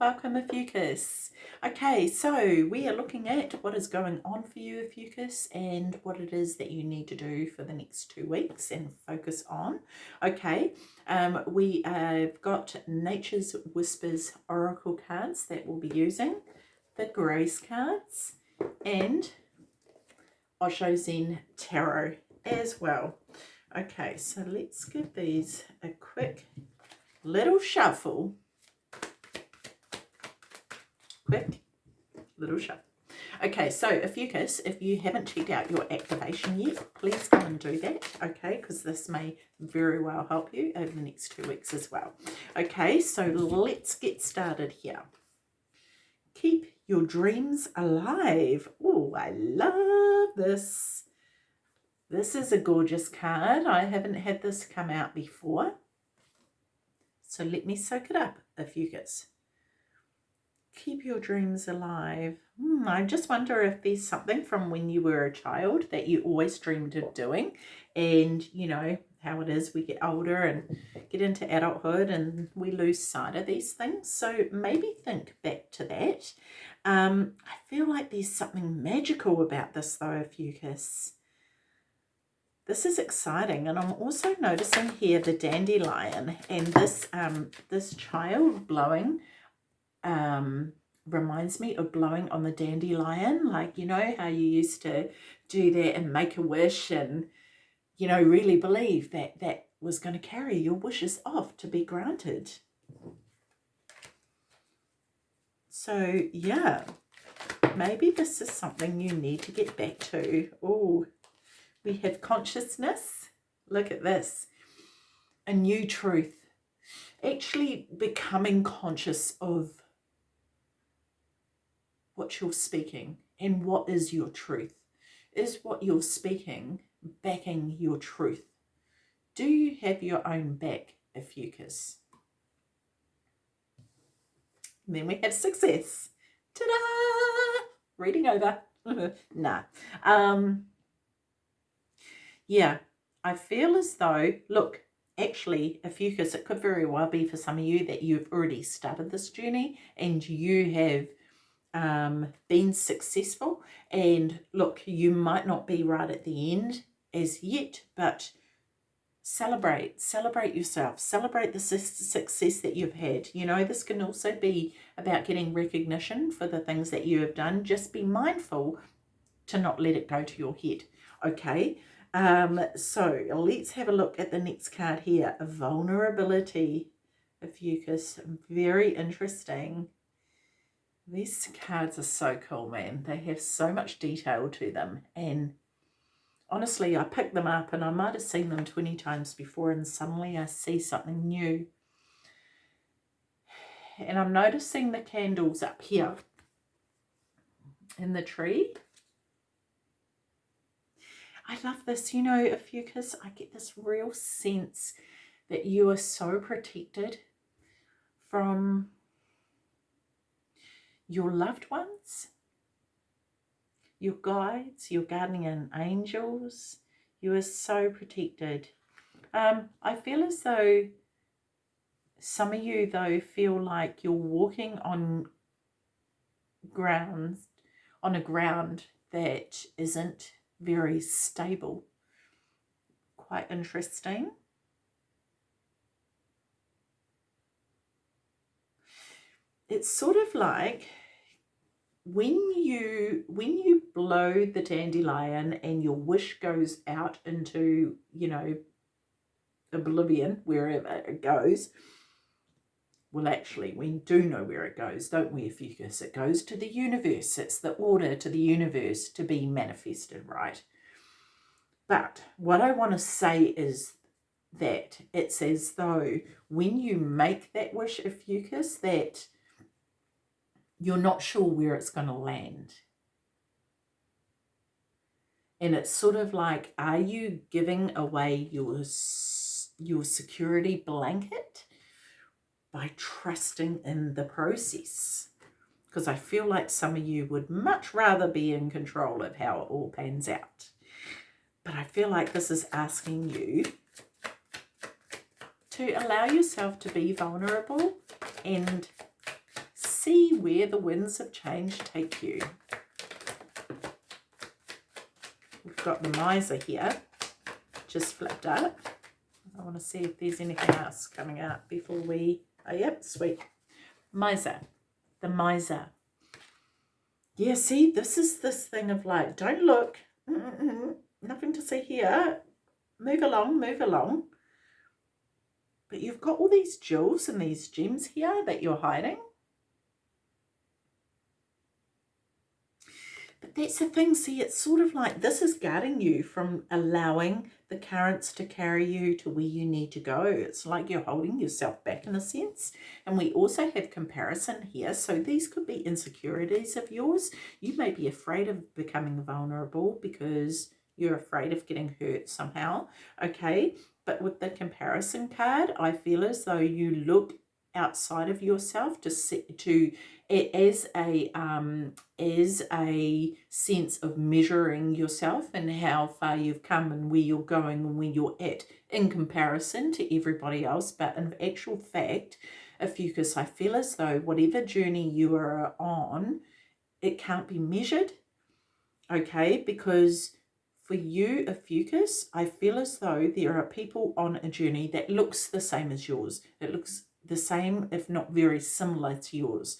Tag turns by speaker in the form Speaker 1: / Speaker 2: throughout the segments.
Speaker 1: Welcome, Ophiuchus. Okay, so we are looking at what is going on for you, Ophiuchus, and what it is that you need to do for the next two weeks and focus on. Okay, um, we have got Nature's Whispers Oracle cards that we'll be using, the Grace cards, and Osho Zen Tarot as well. Okay, so let's give these a quick little shuffle quick little show. Okay, so Ophiuchus, if you haven't checked out your activation yet, please come and do that, okay, because this may very well help you over the next two weeks as well. Okay, so let's get started here. Keep your dreams alive. Oh, I love this. This is a gorgeous card. I haven't had this come out before. So let me soak it up, Ophiuchus keep your dreams alive. Hmm, I just wonder if there's something from when you were a child that you always dreamed of doing and you know how it is we get older and get into adulthood and we lose sight of these things. So maybe think back to that. Um, I feel like there's something magical about this though Ophiuchus this is exciting and I'm also noticing here the dandelion and this um, this child blowing um, reminds me of blowing on the dandelion. Like, you know, how you used to do that and make a wish and, you know, really believe that that was going to carry your wishes off to be granted. So, yeah, maybe this is something you need to get back to. Oh, we have consciousness. Look at this. A new truth. Actually becoming conscious of what you're speaking and what is your truth. Is what you're speaking backing your truth? Do you have your own back, Ophiuchus? then we have success. Ta-da! Reading over. nah. Um, yeah, I feel as though, look, actually, Ophiuchus, it could very well be for some of you that you've already started this journey and you have um, been successful. And look, you might not be right at the end as yet, but celebrate, celebrate yourself, celebrate the success that you've had. You know, this can also be about getting recognition for the things that you have done. Just be mindful to not let it go to your head. Okay, um, so let's have a look at the next card here. Vulnerability, if Ophiuchus, very interesting. These cards are so cool, man. They have so much detail to them. And honestly, I picked them up and I might have seen them 20 times before and suddenly I see something new. And I'm noticing the candles up here in the tree. I love this. You know, Ophiuchus, I get this real sense that you are so protected from your loved ones, your guides, your guardian angels. You are so protected. Um, I feel as though some of you, though, feel like you're walking on grounds, on a ground that isn't very stable. Quite interesting. It's sort of like when you when you blow the dandelion and your wish goes out into you know oblivion wherever it goes well actually we do know where it goes don't we Ophiuchus it goes to the universe it's the order to the universe to be manifested right? But what I want to say is that it's as though when you make that wish Ophiuchus that you're not sure where it's going to land. And it's sort of like, are you giving away your, your security blanket by trusting in the process? Because I feel like some of you would much rather be in control of how it all pans out. But I feel like this is asking you to allow yourself to be vulnerable and see where the winds of change take you. We've got the miser here, just flipped up. I want to see if there's anything else coming out before we... Oh, yep, sweet. Miser. The miser. Yeah, see, this is this thing of like, don't look. Mm -mm. Nothing to see here. Move along, move along. But you've got all these jewels and these gems here that you're hiding. But that's the thing, see, it's sort of like this is guarding you from allowing the currents to carry you to where you need to go. It's like you're holding yourself back in a sense. And we also have comparison here. So these could be insecurities of yours. You may be afraid of becoming vulnerable because you're afraid of getting hurt somehow. Okay. But with the comparison card, I feel as though you look outside of yourself to see, to as a um, as a sense of measuring yourself and how far you've come and where you're going and where you're at in comparison to everybody else. But in actual fact, Ophiuchus, I feel as though whatever journey you are on, it can't be measured. Okay, because for you, Ophiuchus I feel as though there are people on a journey that looks the same as yours. It looks the same, if not very similar to yours.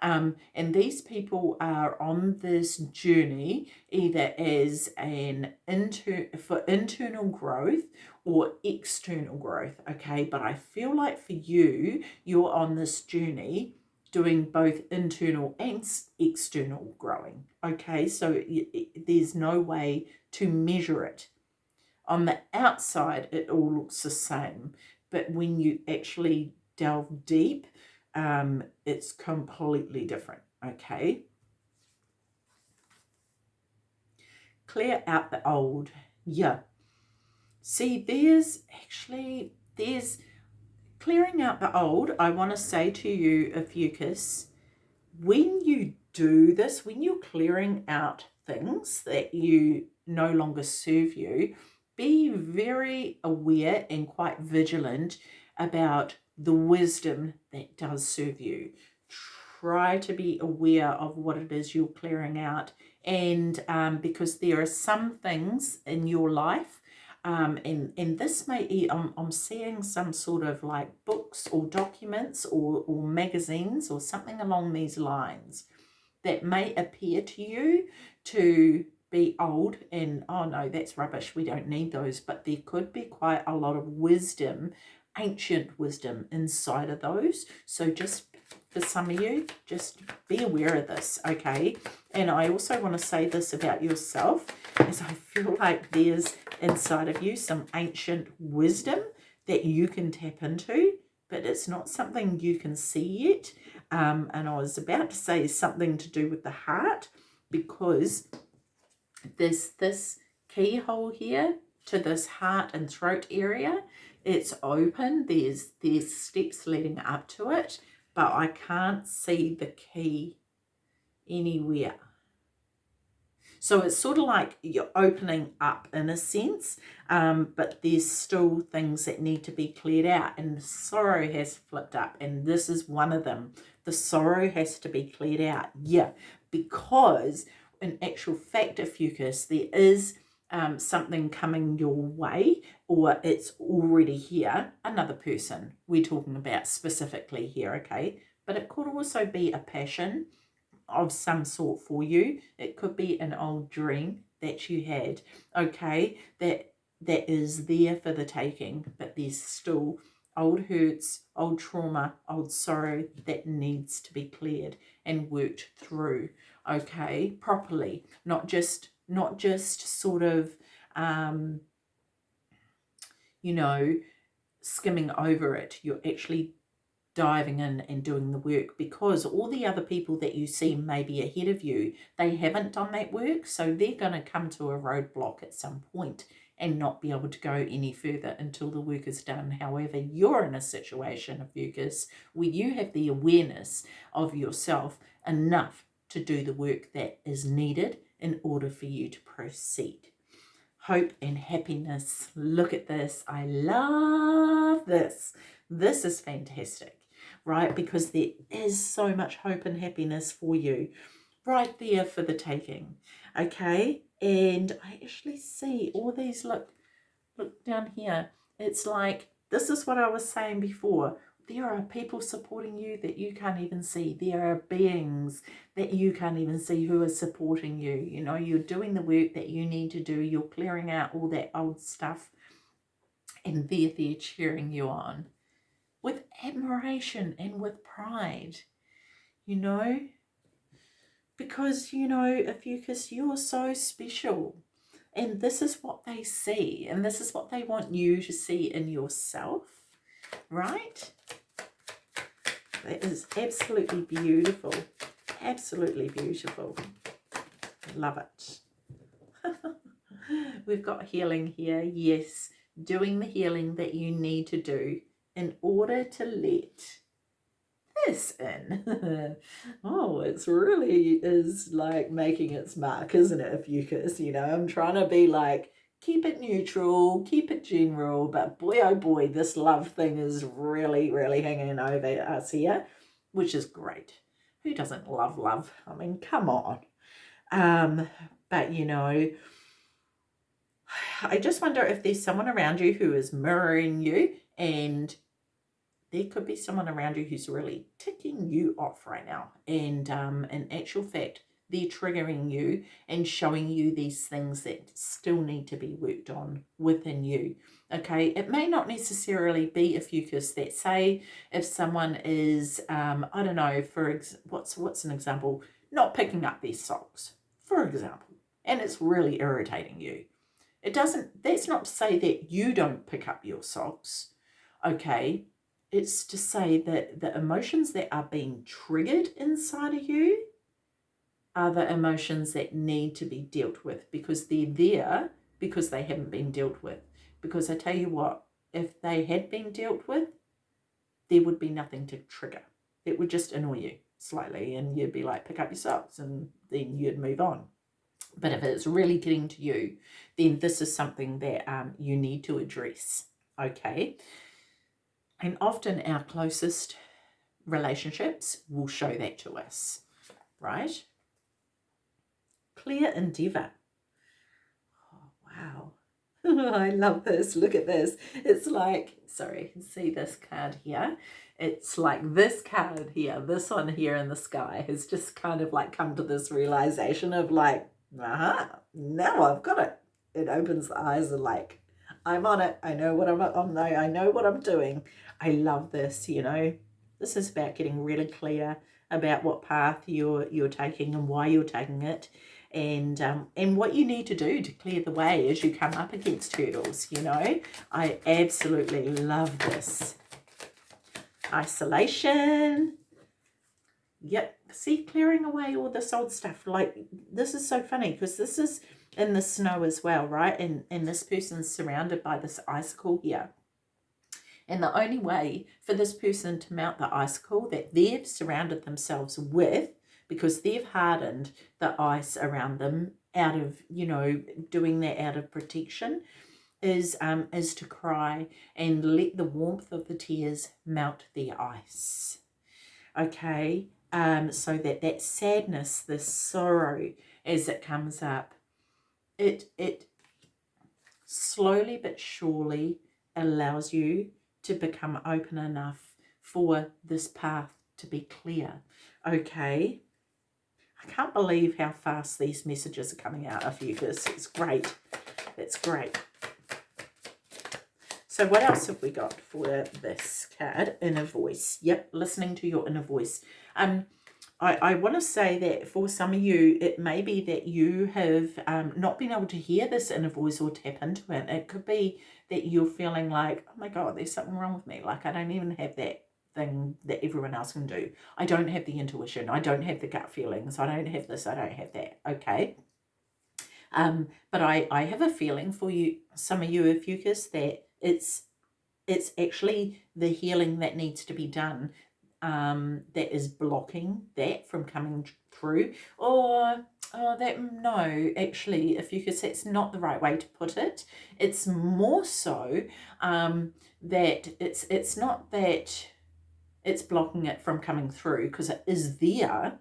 Speaker 1: Um, and these people are on this journey either as an inter for internal growth or external growth. Okay, but I feel like for you, you're on this journey doing both internal and external growing. Okay, so it, it, there's no way to measure it. On the outside, it all looks the same, but when you actually delve deep, um, it's completely different, okay? Clear out the old. Yeah. See, there's actually, there's clearing out the old. I want to say to you, Ophiuchus, when you do this, when you're clearing out things that you no longer serve you, be very aware and quite vigilant about the wisdom that does serve you. Try to be aware of what it is you're clearing out and um, because there are some things in your life um, and, and this may, I'm, I'm seeing some sort of like books or documents or, or magazines or something along these lines that may appear to you to be old and, oh no, that's rubbish, we don't need those. But there could be quite a lot of wisdom ancient wisdom inside of those. So just for some of you, just be aware of this, okay? And I also want to say this about yourself, as I feel like there's inside of you some ancient wisdom that you can tap into, but it's not something you can see yet. Um, and I was about to say something to do with the heart, because there's this keyhole here to this heart and throat area it's open there's there's steps leading up to it but I can't see the key anywhere. So it's sort of like you're opening up in a sense um, but there's still things that need to be cleared out and sorrow has flipped up and this is one of them. The sorrow has to be cleared out. Yeah because in actual fact Ophiuchus there is um, something coming your way or it's already here, another person we're talking about specifically here, okay? But it could also be a passion of some sort for you. It could be an old dream that you had, okay, that that is there for the taking, but there's still old hurts, old trauma, old sorrow that needs to be cleared and worked through, okay, properly, not just not just sort of, um, you know, skimming over it. You're actually diving in and doing the work because all the other people that you see maybe ahead of you, they haven't done that work. So they're going to come to a roadblock at some point and not be able to go any further until the work is done. However, you're in a situation of Ophiuchus where you have the awareness of yourself enough to do the work that is needed in order for you to proceed. Hope and happiness. Look at this. I love this. This is fantastic. right? Because there is so much hope and happiness for you right there for the taking, okay? And I actually see all these, look, look down here. It's like, this is what I was saying before. There are people supporting you that you can't even see. There are beings that you can't even see who are supporting you. You know, you're doing the work that you need to do. You're clearing out all that old stuff and they're there cheering you on with admiration and with pride, you know, because, you know, Ophiuchus, you're so special. And this is what they see, and this is what they want you to see in yourself, right? That is absolutely beautiful. Absolutely beautiful. Love it. We've got healing here. Yes, doing the healing that you need to do in order to let this in. oh, it's really is like making its mark, isn't it, Ophiuchus? You know, I'm trying to be like, keep it neutral, keep it general, but boy, oh boy, this love thing is really, really hanging over us here, which is great. Who doesn't love love? I mean, come on. Um, but, you know, I just wonder if there's someone around you who is mirroring you and there could be someone around you who's really ticking you off right now. And um, in actual fact, they're triggering you and showing you these things that still need to be worked on within you. Okay, it may not necessarily be Ophiuchus that say if someone is, um, I don't know, for ex what's what's an example, not picking up their socks, for example, and it's really irritating you. It doesn't, that's not to say that you don't pick up your socks, okay, it's to say that the emotions that are being triggered inside of you the emotions that need to be dealt with because they're there because they haven't been dealt with. Because I tell you what, if they had been dealt with, there would be nothing to trigger. It would just annoy you slightly and you'd be like, pick up your socks and then you'd move on. But if it's really getting to you, then this is something that um, you need to address, okay? And often our closest relationships will show that to us, right? Clear endeavor. Oh, wow. I love this. Look at this. It's like, sorry, see this card here. It's like this card here, this one here in the sky has just kind of like come to this realization of like, aha, uh -huh, now I've got it. It opens the eyes of like, I'm on it. I know what I'm on. I know what I'm doing. I love this, you know. This is about getting really clear about what path you're you're taking and why you're taking it and um, and what you need to do to clear the way as you come up against hurdles, you know. I absolutely love this. Isolation. Yep. See, clearing away all this old stuff. Like, this is so funny because this is in the snow as well, right? And, and this person's surrounded by this icicle here. And the only way for this person to mount the icicle that they've surrounded themselves with, because they've hardened the ice around them out of, you know, doing that out of protection, is um, is to cry and let the warmth of the tears melt the ice. Okay, um, so that that sadness, this sorrow, as it comes up, it it slowly but surely allows you to become open enough for this path to be clear. Okay. I can't believe how fast these messages are coming out of you guys. It's great. It's great. So what else have we got for this card? Inner voice. Yep, listening to your inner voice. Um, I, I want to say that for some of you, it may be that you have um, not been able to hear this inner voice or tap into it. It could be that you're feeling like, oh my God, there's something wrong with me. Like I don't even have that thing that everyone else can do. I don't have the intuition. I don't have the gut feelings. I don't have this. I don't have that. Okay. Um, but I, I have a feeling for you, some of you Ophiuchus, that it's it's actually the healing that needs to be done um, that is blocking that from coming through or oh, that no actually if you could say it's not the right way to put it it's more so um, that it's it's not that it's blocking it from coming through because it is there.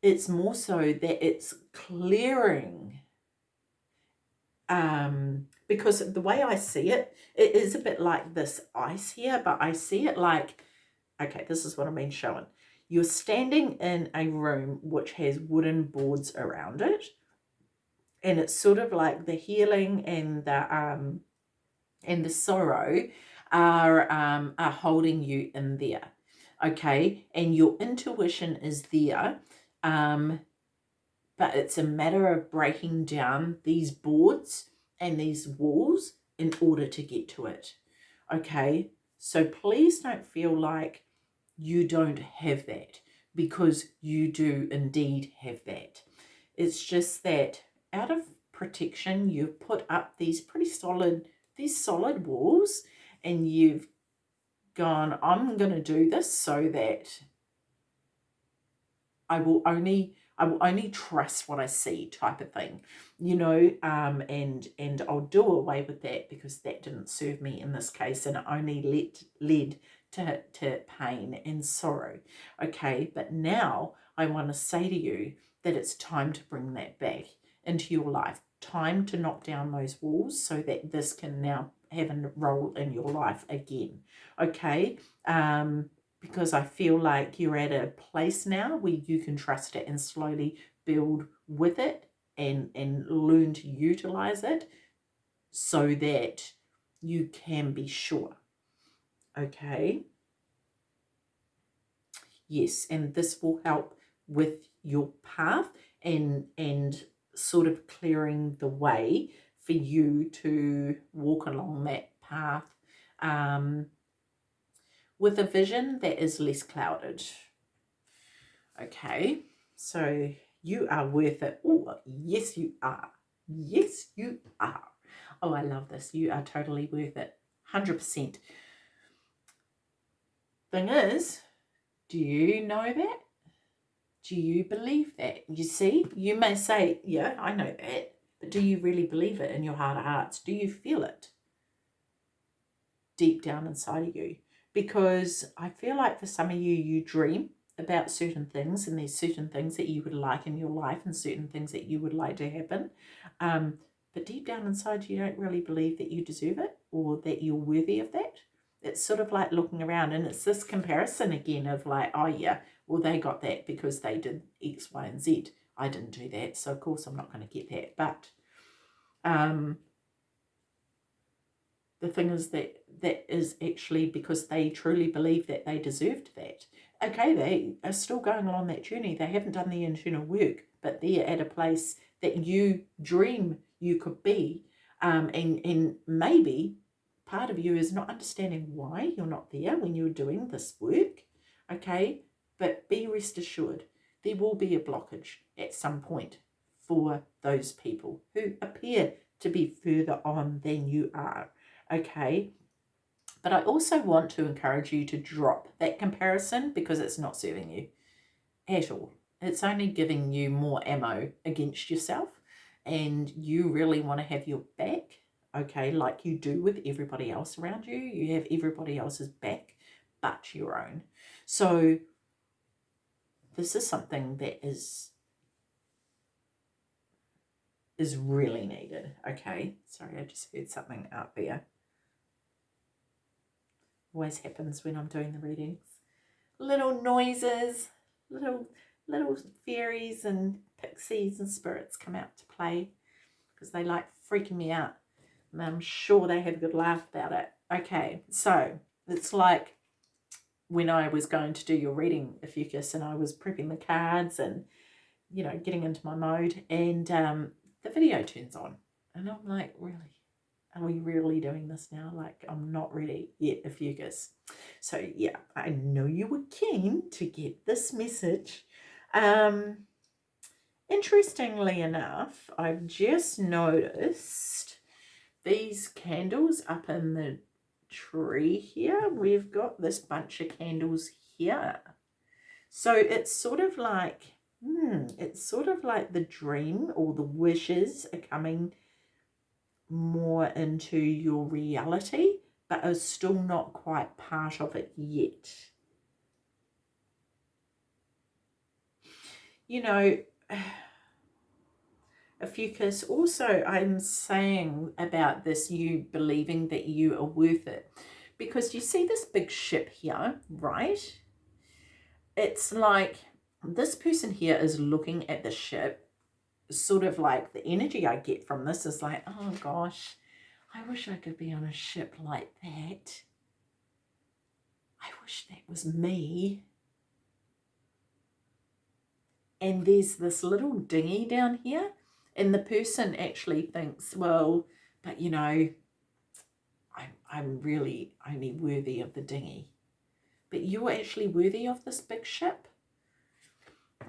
Speaker 1: It's more so that it's clearing. Um, because the way I see it, it is a bit like this ice here, but I see it like, okay, this is what I mean showing. You're standing in a room which has wooden boards around it. And it's sort of like the healing and the um and the sorrow are um are holding you in there. Okay. And your intuition is there. Um but it's a matter of breaking down these boards and these walls in order to get to it. Okay. So please don't feel like you don't have that because you do indeed have that. It's just that out of protection, you've put up these pretty solid, these solid walls and you've gone, I'm going to do this so that I will only I will only trust what I see type of thing, you know, um, and and I'll do away with that because that didn't serve me in this case and it only led, led to, to pain and sorrow. Okay, but now I want to say to you that it's time to bring that back into your life. Time to knock down those walls so that this can now have a role in your life again. Okay, um, because I feel like you're at a place now where you can trust it and slowly build with it and, and learn to utilize it so that you can be sure okay yes and this will help with your path and and sort of clearing the way for you to walk along that path um, with a vision that is less clouded. Okay so you are worth it. Oh yes you are. Yes you are. Oh i love this. You are totally worth it. 100% Thing is, do you know that? Do you believe that? You see, you may say, yeah, I know that. But do you really believe it in your heart of hearts? Do you feel it deep down inside of you? Because I feel like for some of you, you dream about certain things and there's certain things that you would like in your life and certain things that you would like to happen. Um, but deep down inside, you don't really believe that you deserve it or that you're worthy of that it's sort of like looking around and it's this comparison again of like, oh yeah, well they got that because they did X, Y, and Z. I didn't do that, so of course I'm not going to get that. But um, the thing is that that is actually because they truly believe that they deserved that. Okay, they are still going along that journey. They haven't done the internal work, but they're at a place that you dream you could be. Um, and, and maybe part of you is not understanding why you're not there when you're doing this work, okay? But be rest assured, there will be a blockage at some point for those people who appear to be further on than you are, okay? But I also want to encourage you to drop that comparison because it's not serving you at all. It's only giving you more ammo against yourself and you really want to have your back okay, like you do with everybody else around you. You have everybody else's back but your own. So this is something that is is really needed, okay? Sorry, I just heard something out there. Always happens when I'm doing the readings. Little noises, little little fairies and pixies and spirits come out to play because they like freaking me out. And I'm sure they had a good laugh about it. Okay, so it's like when I was going to do your reading, Ophiuchus, and I was prepping the cards and, you know, getting into my mode, and um, the video turns on. And I'm like, really? Are we really doing this now? Like, I'm not ready yet, Ophiuchus. So, yeah, I know you were keen to get this message. Um, interestingly enough, I've just noticed these candles up in the tree here we've got this bunch of candles here. So it's sort of like hmm, it's sort of like the dream or the wishes are coming more into your reality but are still not quite part of it yet. You know Ophiuchus, also I'm saying about this, you believing that you are worth it. Because you see this big ship here, right? It's like this person here is looking at the ship, sort of like the energy I get from this is like, oh gosh, I wish I could be on a ship like that. I wish that was me. And there's this little dinghy down here and the person actually thinks, well, but you know, I'm, I'm really only worthy of the dinghy. But you're actually worthy of this big ship.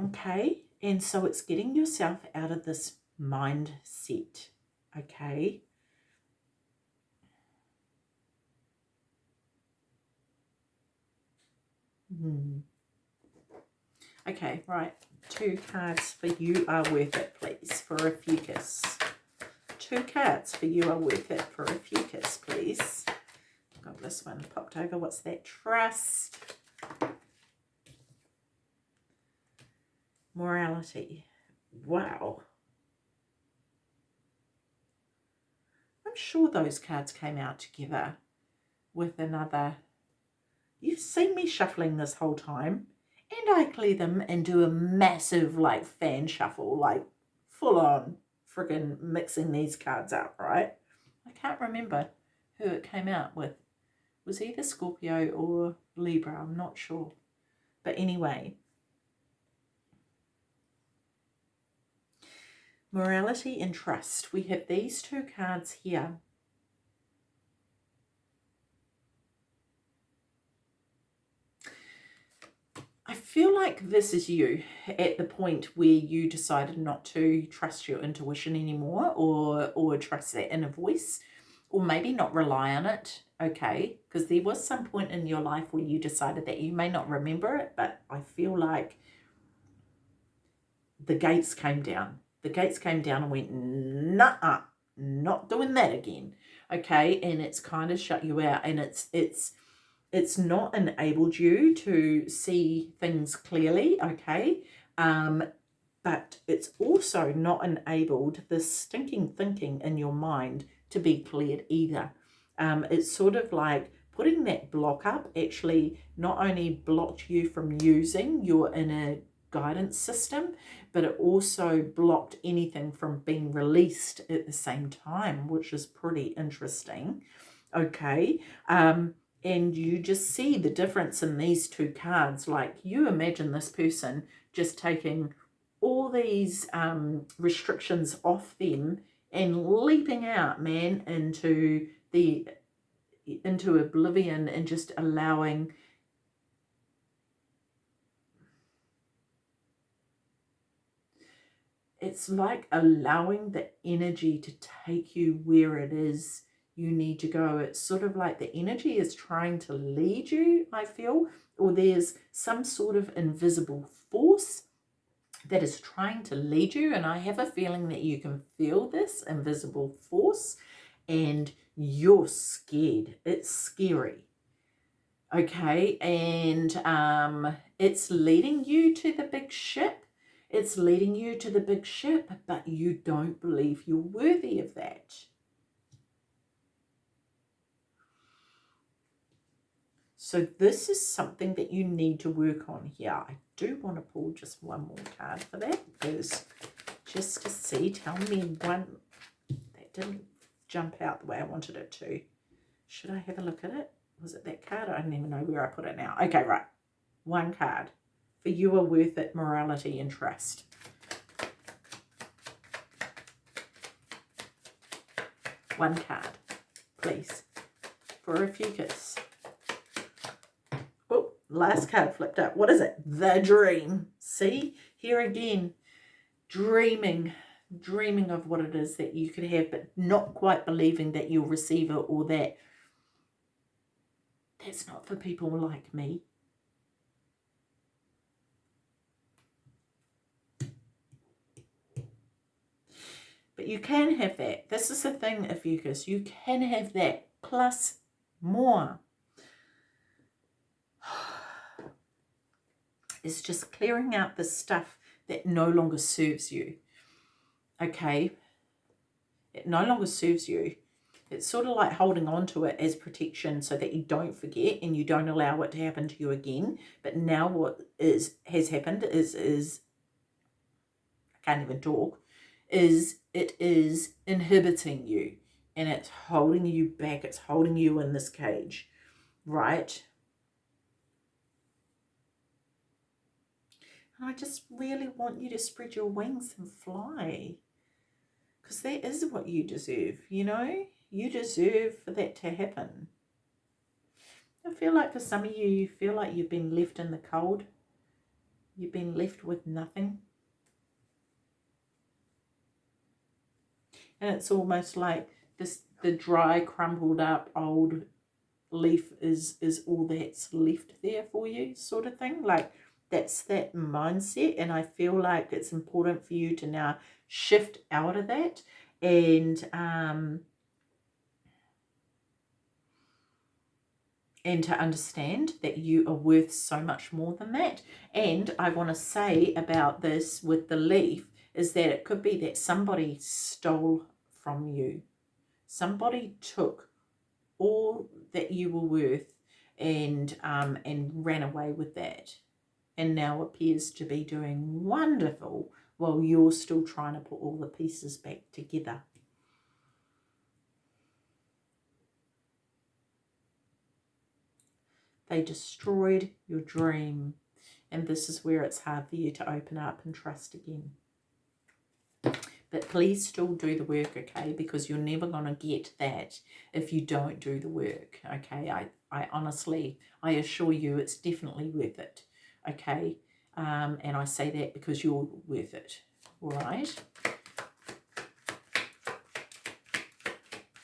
Speaker 1: Okay, and so it's getting yourself out of this mindset. Okay. Hmm. Okay, right two cards for you are worth it, please, for Ophiuchus. Two cards for you are worth it for Ophiuchus, please. Got this one popped over. What's that? Trust. Morality. Wow. I'm sure those cards came out together with another. You've seen me shuffling this whole time and I clear them and do a massive like fan shuffle, like full on friggin' mixing these cards up, right? I can't remember who it came out with. Was either Scorpio or Libra, I'm not sure. But anyway, morality and trust. We have these two cards here. I feel like this is you at the point where you decided not to trust your intuition anymore or or trust that inner voice or maybe not rely on it okay? Because there was some point in your life where you decided that you may not remember it but I feel like the gates came down. The gates came down and went nah not doing that again okay? And it's kind of shut you out and it's it's it's not enabled you to see things clearly, okay? Um, but it's also not enabled the stinking thinking in your mind to be cleared either. Um, it's sort of like putting that block up actually not only blocked you from using your inner guidance system, but it also blocked anything from being released at the same time, which is pretty interesting. Okay. Um, and you just see the difference in these two cards. Like you imagine this person just taking all these um, restrictions off them and leaping out, man, into the into oblivion and just allowing it's like allowing the energy to take you where it is you need to go. It's sort of like the energy is trying to lead you, I feel, or there's some sort of invisible force that is trying to lead you. And I have a feeling that you can feel this invisible force and you're scared. It's scary. Okay. And um, it's leading you to the big ship. It's leading you to the big ship, but you don't believe you're worthy of that. So this is something that you need to work on here. I do want to pull just one more card for that because just to see, tell me one, that didn't jump out the way I wanted it to. Should I have a look at it? Was it that card? I don't even know where I put it now. Okay, right. One card. For you are worth it, morality and trust. One card, please. For Ophiuchus last card flipped up. What is it? The dream. See, here again, dreaming, dreaming of what it is that you could have, but not quite believing that you'll receive it or that. That's not for people like me. But you can have that. This is the thing, Ophiuchus. You can have that plus more. Is just clearing out the stuff that no longer serves you. Okay? It no longer serves you. It's sort of like holding on to it as protection so that you don't forget and you don't allow it to happen to you again. But now what is has happened is is I can't even talk, is it is inhibiting you and it's holding you back. It's holding you in this cage, right? I just really want you to spread your wings and fly. Because that is what you deserve, you know? You deserve for that to happen. I feel like for some of you, you feel like you've been left in the cold. You've been left with nothing. And it's almost like this the dry, crumbled up old leaf is is all that's left there for you sort of thing. Like that's that mindset and I feel like it's important for you to now shift out of that and um and to understand that you are worth so much more than that. And I want to say about this with the leaf is that it could be that somebody stole from you. Somebody took all that you were worth and um, and ran away with that and now appears to be doing wonderful while you're still trying to put all the pieces back together. They destroyed your dream. And this is where it's hard for you to open up and trust again. But please still do the work, okay? Because you're never going to get that if you don't do the work, okay? I, I honestly, I assure you it's definitely worth it, okay? Um, and I say that because you're worth it, all right?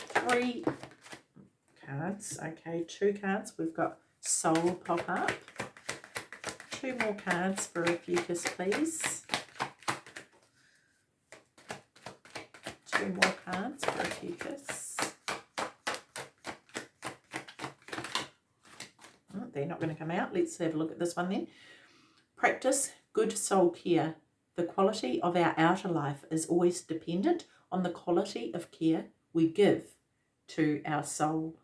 Speaker 1: Three cards, okay, two cards. We've got Soul pop up. Two more cards for a Ophiuchus, please. Two more cards for a Ophiuchus. Oh, they're not going to come out. Let's have a look at this one then. Practice good soul care. The quality of our outer life is always dependent on the quality of care we give to our soul.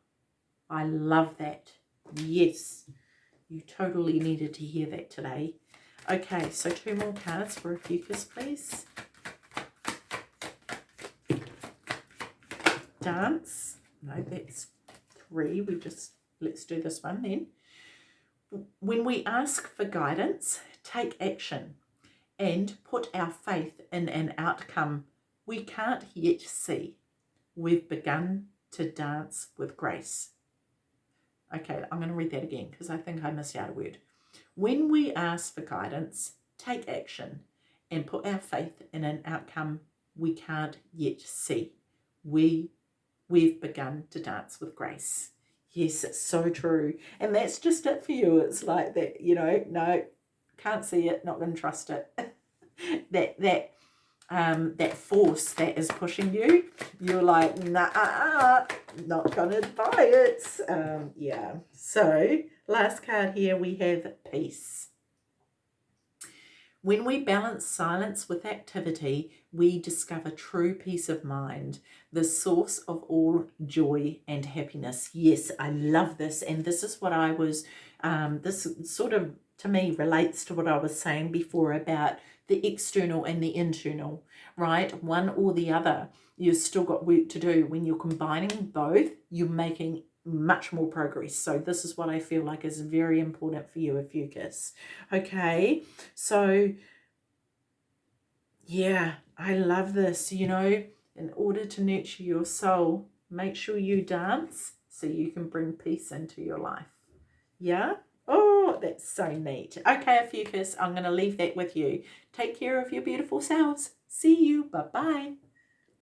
Speaker 1: I love that. Yes, you totally needed to hear that today. Okay, so two more cards for Ophiuchus, please. Dance. No, that's three. We just, let's do this one then. When we ask for guidance, take action and put our faith in an outcome we can't yet see. We've begun to dance with grace. Okay, I'm going to read that again because I think I missed out a word. When we ask for guidance, take action and put our faith in an outcome we can't yet see. We, we've begun to dance with grace. Yes, it's so true. And that's just it for you. It's like that, you know, no, can't see it, not going to trust it. that, that um, that force that is pushing you, you're like, nah, not going to buy it. Um, yeah. So last card here, we have peace. When we balance silence with activity, we discover true peace of mind, the source of all joy and happiness. Yes, I love this. And this is what I was, um, this sort of to me relates to what I was saying before about the external and the internal, right? One or the other. You've still got work to do. When you're combining both, you're making much more progress. So this is what I feel like is very important for you, Ophiuchus. Okay, so yeah, I love this, you know, in order to nurture your soul, make sure you dance so you can bring peace into your life. Yeah? Oh, that's so neat. Okay, Ophiuchus, I'm going to leave that with you. Take care of your beautiful selves. See you. Bye-bye.